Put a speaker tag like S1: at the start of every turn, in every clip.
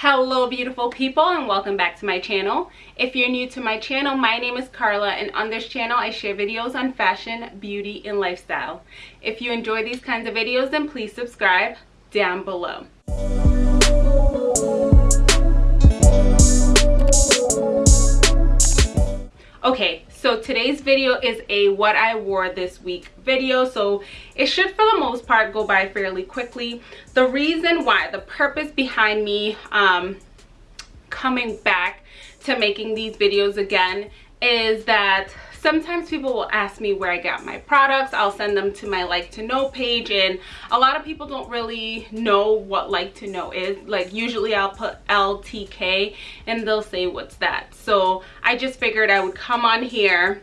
S1: hello beautiful people and welcome back to my channel. If you're new to my channel my name is carla and on this channel i share videos on fashion beauty and lifestyle. If you enjoy these kinds of videos then please subscribe down below. Okay so today's video is a what i wore this week video. So it should for the most part go by fairly quickly. The reason why the purpose behind me um coming back to making these videos again is that sometimes people will ask me where I got my products. I'll send them to my like to know page and a lot of people don't really know what like to know is. Like usually I'll put LTK and they'll say what's that. So I just figured I would come on here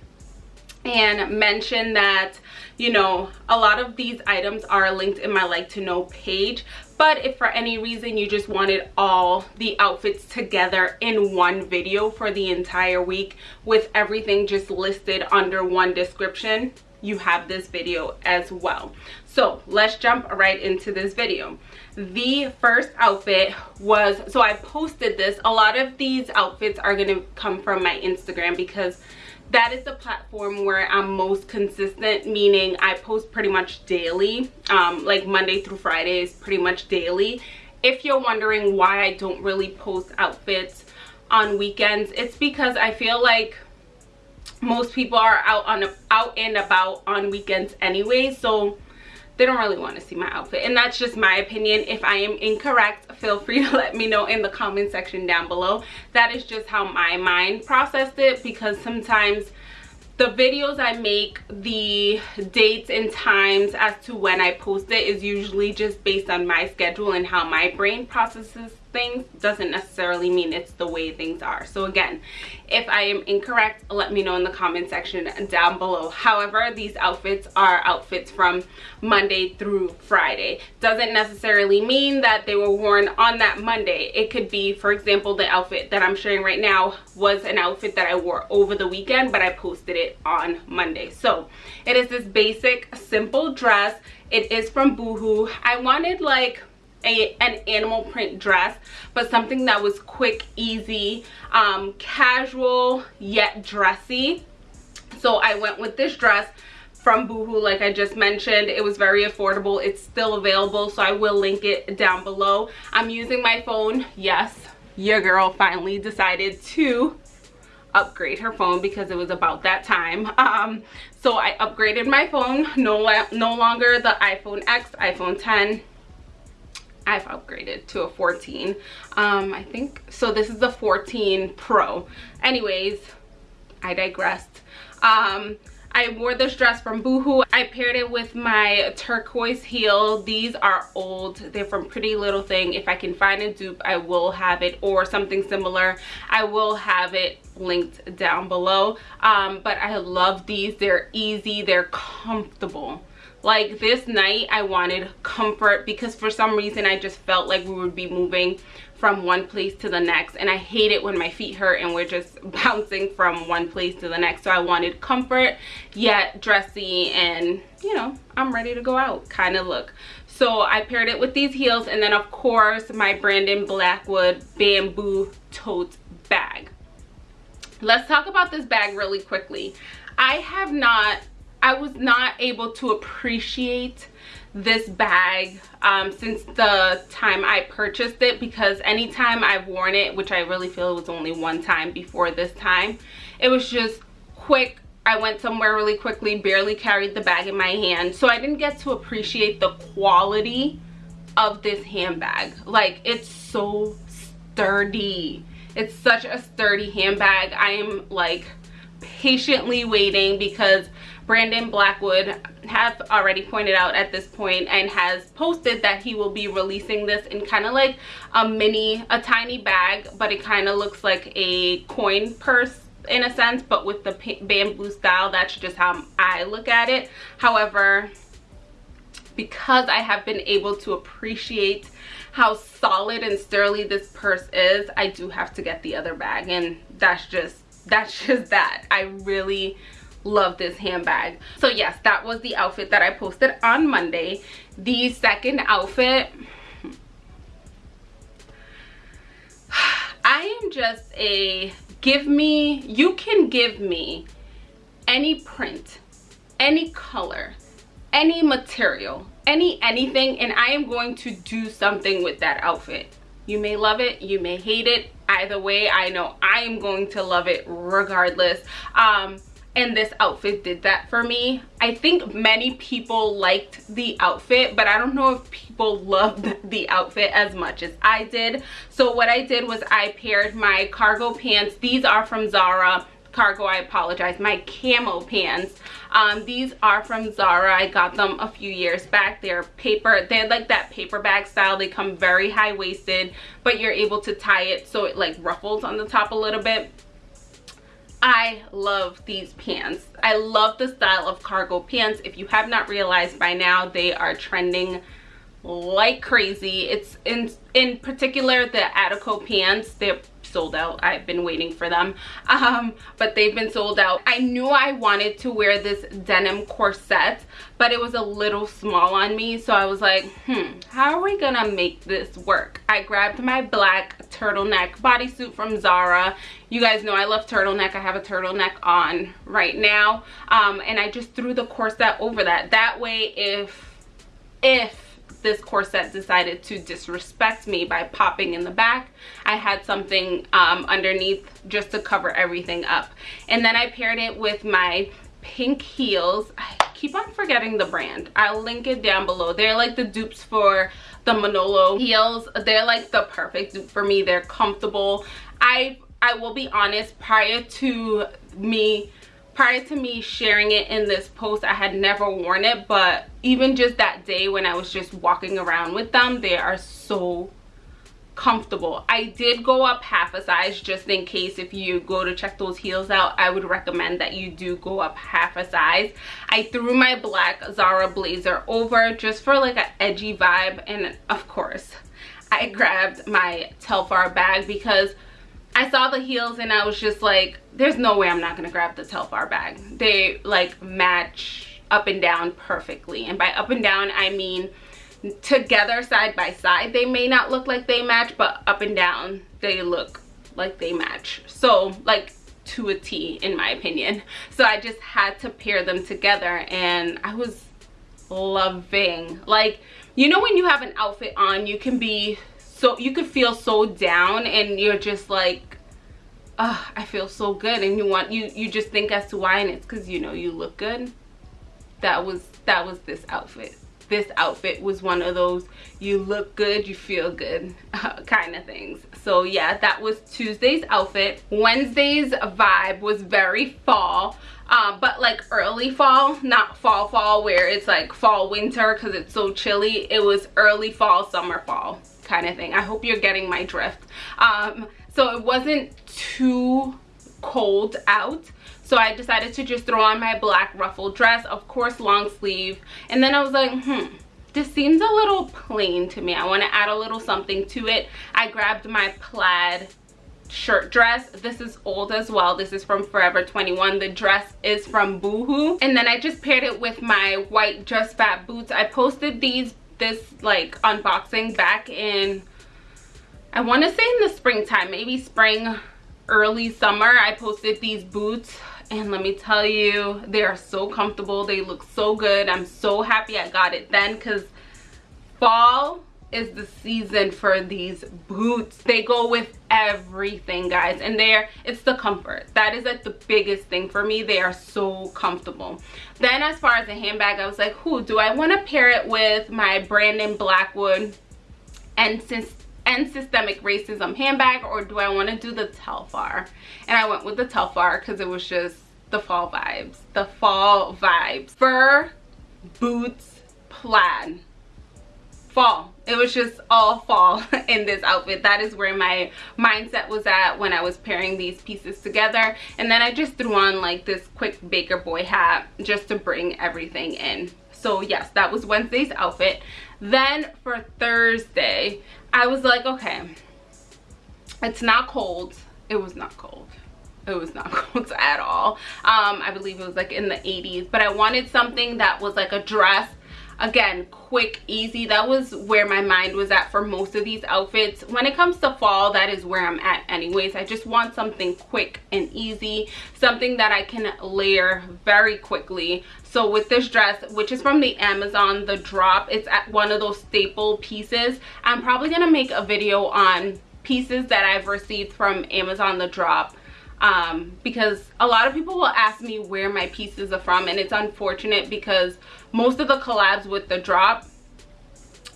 S1: and mention that you know a lot of these items are linked in my like to know page but if for any reason you just wanted all the outfits together in one video for the entire week with everything just listed under one description you have this video as well. So let's jump right into this video. The first outfit was so i posted this. A lot of these outfits are going to come from my instagram because that is the platform where i'm most consistent meaning i post pretty much daily. Um, like monday through fridays pretty much daily. If you're wondering why i don't really post outfits on weekends it's because i feel like most people are out on out and about on weekends anyway. So they don't really want to see my outfit. And that's just my opinion. If i am incorrect feel free to let me know in the comment section down below. That is just how my mind processed it because sometimes the videos i make the dates and times as to when i post it is usually just based on my schedule and how my brain processes things doesn't necessarily mean it's the way things are. So again if i am incorrect let me know in the comment section down below. However these outfits are outfits from monday through friday. Doesn't necessarily mean that they were worn on that monday. It could be for example the outfit that i'm sharing right now was an outfit that i wore over the weekend but i posted it on monday. So it is this basic simple dress. It is from boohoo. I wanted like a, an animal print dress but something that was quick easy um, casual yet dressy. So i went with this dress from boohoo like i just mentioned. It was very affordable. It's still available so i will link it down below. I'm using my phone. Yes your girl finally decided to upgrade her phone because it was about that time. Um so i upgraded my phone. No no longer the iphone x iphone 10 I've upgraded to a 14 um I think so this is the 14 Pro anyways I digressed um I wore this dress from Boohoo. I paired it with my turquoise heel. These are old. They're from Pretty Little Thing. If I can find a dupe, I will have it or something similar. I will have it linked down below. Um, but I love these. They're easy. They're comfortable like this night i wanted comfort because for some reason i just felt like we would be moving from one place to the next. And i hate it when my feet hurt and we're just bouncing from one place to the next. So i wanted comfort yet dressy and you know i'm ready to go out kind of look. So i paired it with these heels and then of course my brandon blackwood bamboo tote bag. Let's talk about this bag really quickly. I have not I was not able to appreciate this bag um, since the time I purchased it because anytime I've worn it, which I really feel was only one time before this time, it was just quick. I went somewhere really quickly, barely carried the bag in my hand. So I didn't get to appreciate the quality of this handbag. Like it's so sturdy. It's such a sturdy handbag. I am like patiently waiting because Brandon Blackwood have already pointed out at this point and has posted that he will be releasing this in kind of like a mini, a tiny bag, but it kind of looks like a coin purse in a sense, but with the bamboo style. That's just how I look at it. However, because I have been able to appreciate how solid and sturdy this purse is, I do have to get the other bag and that's just, that's just that. I really love this handbag. So yes that was the outfit that i posted on monday. The second outfit I am just a give me you can give me any print any color any material any anything and i am going to do something with that outfit. You may love it you may hate it. Either way i know i am going to love it regardless. Um and this outfit did that for me. I think many people liked the outfit but i don't know if people loved the outfit as much as i did. So what i did was i paired my cargo pants. These are from zara. Cargo i apologize. My camo pants. Um, these are from zara. I got them a few years back. They're paper they're like that paper bag style. They come very high-waisted but you're able to tie it so it like ruffles on the top a little bit I love these pants. I love the style of cargo pants. If you have not realized by now, they are trending like crazy. It's in in particular the Attico pants. They're sold out. I've been waiting for them. Um, but they've been sold out. I knew i wanted to wear this denim corset but it was a little small on me. So i was like hmm how are we gonna make this work? I grabbed my black turtleneck bodysuit from zara. You guys know i love turtleneck. I have a turtleneck on right now. Um, and i just threw the corset over that. That way if if this corset decided to disrespect me by popping in the back. I had something um, underneath just to cover everything up. And then i paired it with my pink heels. I keep on forgetting the brand. I'll link it down below. They're like the dupes for the manolo heels. They're like the perfect dupe for me. They're comfortable. I i will be honest prior to me prior to me sharing it in this post i had never worn it but even just that day when i was just walking around with them they are so comfortable. I did go up half a size just in case if you go to check those heels out i would recommend that you do go up half a size. I threw my black zara blazer over just for like an edgy vibe and of course i grabbed my telfar bag because I saw the heels and I was just like, there's no way I'm not gonna grab the Telfar bag. They like match up and down perfectly. And by up and down, I mean together side by side. They may not look like they match, but up and down, they look like they match. So like to a T in my opinion. So I just had to pair them together and I was loving like you know when you have an outfit on you can be so you could feel so down and you're just like oh, I feel so good. And you want you you just think as to why and it's because you know you look good. That was that was this outfit. This outfit was one of those you look good you feel good uh, kind of things. So yeah that was Tuesday's outfit. Wednesday's vibe was very fall um, but like early fall not fall fall where it's like fall winter because it's so chilly. It was early fall summer fall kind of thing. I hope you're getting my drift. Um, so it wasn't too cold out. So I decided to just throw on my black ruffled dress, of course long sleeve. And then I was like, hmm, this seems a little plain to me. I want to add a little something to it. I grabbed my plaid shirt dress this is old as well this is from forever 21 the dress is from boohoo and then i just paired it with my white Just Fab boots i posted these this like unboxing back in I want to say in the springtime maybe spring early summer I posted these boots. And let me tell you they are so comfortable. They look so good. I'm so happy I got it then because fall is the season for these boots. They go with everything guys and there it's the comfort. That is like the biggest thing for me. They are so comfortable. Then as far as the handbag i was like who do i want to pair it with my brandon blackwood and since and systemic racism handbag or do i want to do the telfar? And i went with the telfar because it was just the fall vibes the fall vibes. Fur boots plaid fall. It was just all fall in this outfit. That is where my mindset was at when i was pairing these pieces together. And then i just threw on like this quick baker boy hat just to bring everything in. So yes that was wednesday's outfit. Then for thursday i was like okay it's not cold. It was not cold. It was not cold at all. Um i believe it was like in the 80s but i wanted something that was like a dress again quick easy. That was where my mind was at for most of these outfits. When it comes to fall that is where i'm at anyways. I just want something quick and easy something that i can layer very quickly. So with this dress which is from the amazon the drop it's at one of those staple pieces. I'm probably gonna make a video on pieces that i've received from amazon the drop um, because a lot of people will ask me where my pieces are from and it's unfortunate because most of the collabs with the drop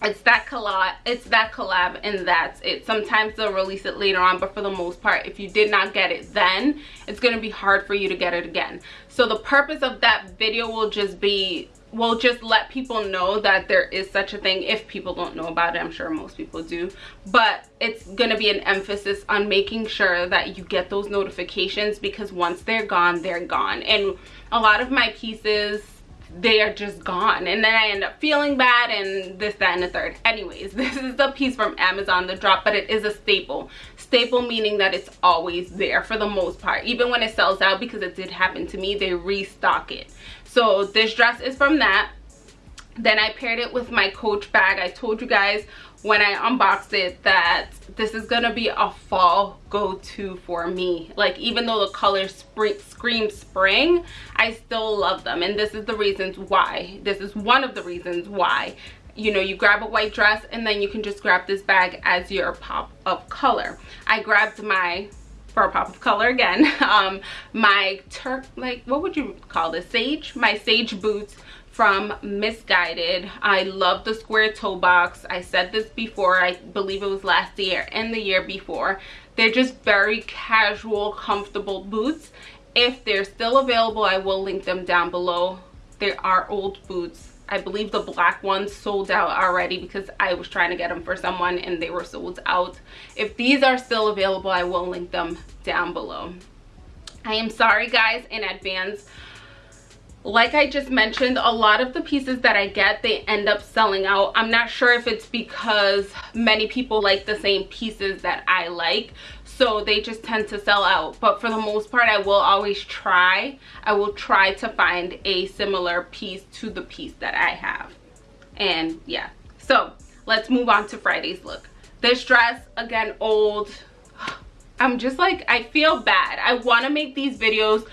S1: it's that collab it's that collab and that's it. Sometimes they'll release it later on but for the most part if you did not get it then it's going to be hard for you to get it again. So the purpose of that video will just be will just let people know that there is such a thing if people don't know about it i'm sure most people do. But it's going to be an emphasis on making sure that you get those notifications because once they're gone they're gone. And a lot of my pieces they are just gone. And then i end up feeling bad and this that and the third. Anyways this is the piece from amazon the drop but it is a staple staple meaning that it's always there for the most part. Even when it sells out because it did happen to me they restock it. So this dress is from that. Then i paired it with my coach bag. I told you guys when i unboxed it that this is gonna be a fall go-to for me. Like even though the colors spring scream spring i still love them. And this is the reasons why. This is one of the reasons why you know you grab a white dress and then you can just grab this bag as your pop of color i grabbed my for a pop of color again um my turk like what would you call this sage my sage boots from Missguided I love the square toe box. I said this before. I believe it was last year and the year before. They're just very casual, comfortable boots. If they're still available, I will link them down below. They are old boots. I believe the black ones sold out already because I was trying to get them for someone and they were sold out. If these are still available, I will link them down below. I am sorry guys in advance like I just mentioned, a lot of the pieces that I get, they end up selling out. I'm not sure if it's because many people like the same pieces that I like. So they just tend to sell out. But for the most part, I will always try. I will try to find a similar piece to the piece that I have. And yeah. So let's move on to Friday's look. This dress, again, old. I'm just like, I feel bad. I want to make these videos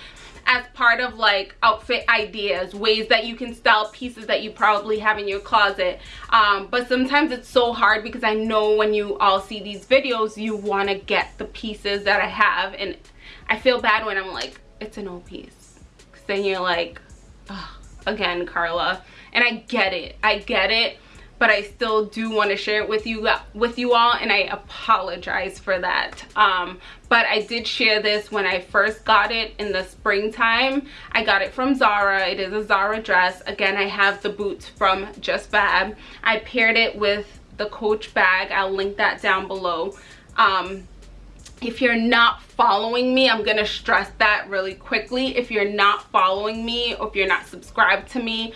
S1: as part of like outfit ideas ways that you can style pieces that you probably have in your closet. Um, but sometimes it's so hard because I know when you all see these videos you want to get the pieces that I have. And I feel bad when I'm like it's an old piece. Because then you're like again Carla. And I get it. I get it but I still do want to share it with you with you all and I apologize for that. Um, but I did share this when I first got it in the springtime. I got it from Zara. It is a Zara dress. Again I have the boots from Just Fab. I paired it with the Coach bag. I'll link that down below. Um, if you're not following me i'm to stress that really quickly. If you're not following me or if you're not subscribed to me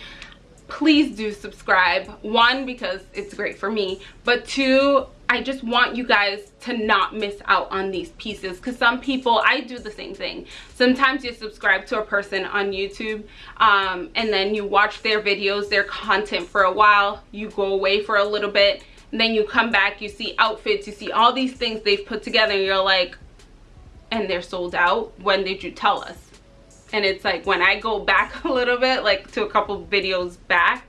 S1: please do subscribe. One because it's great for me. But two I just want you guys to not miss out on these pieces because some people I do the same thing. Sometimes you subscribe to a person on YouTube um, and then you watch their videos their content for a while you go away for a little bit and then you come back you see outfits you see all these things they've put together and you're like and they're sold out? When did you tell us and it's like when I go back a little bit like to a couple videos back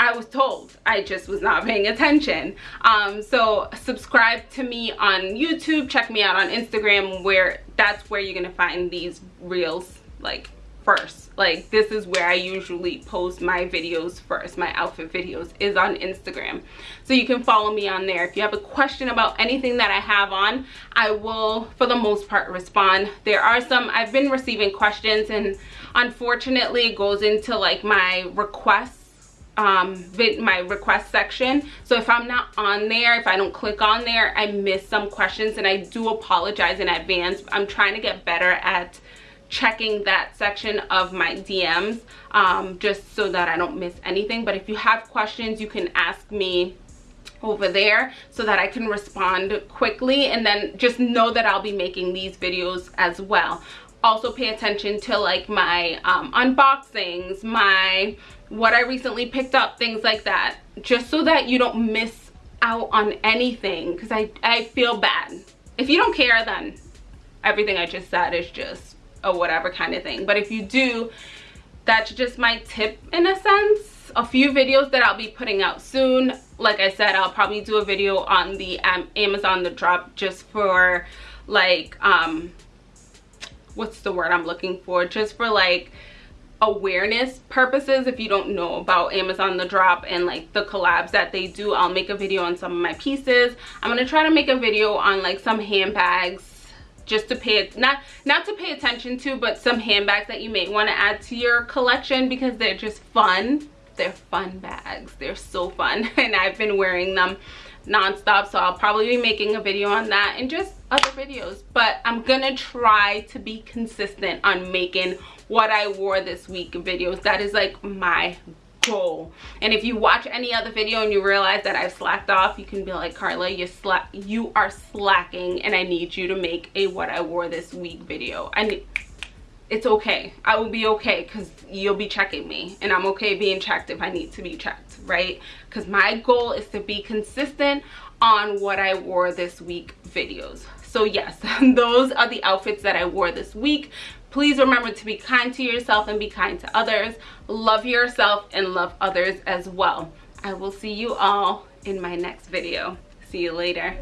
S1: I was told. I just was not paying attention. Um, so subscribe to me on YouTube. Check me out on Instagram where that's where you're gonna find these reels like first. Like this is where i usually post my videos first. My outfit videos is on instagram. So you can follow me on there. If you have a question about anything that i have on i will for the most part respond. There are some i've been receiving questions and unfortunately it goes into like my requests um my request section. So if i'm not on there if i don't click on there i miss some questions and i do apologize in advance. I'm trying to get better at checking that section of my DMs um, just so that I don't miss anything. But if you have questions, you can ask me over there so that I can respond quickly and then just know that I'll be making these videos as well. Also pay attention to like my um, unboxings, my what I recently picked up, things like that. Just so that you don't miss out on anything because I, I feel bad. If you don't care, then everything I just said is just a whatever kind of thing. But if you do, that's just my tip in a sense. A few videos that I'll be putting out soon. Like I said, I'll probably do a video on the um, Amazon The Drop just for like, um, what's the word I'm looking for? Just for like awareness purposes if you don't know about amazon the drop and like the collabs that they do i'll make a video on some of my pieces i'm gonna try to make a video on like some handbags just to pay it not not to pay attention to but some handbags that you may want to add to your collection because they're just fun. They're fun bags. They're so fun and i've been wearing them non-stop so i'll probably be making a video on that and just other videos. But i'm gonna try to be consistent on making what I wore this week videos. That is like my goal. And if you watch any other video and you realize that I've slacked off, you can be like, Carla, you slack you are slacking and I need you to make a what I wore this week video. I need it's okay. I will be okay because you'll be checking me and I'm okay being checked if I need to be checked, right? Because my goal is to be consistent on what I wore this week videos. So yes, those are the outfits that I wore this week. Please remember to be kind to yourself and be kind to others. Love yourself and love others as well. I will see you all in my next video. See you later.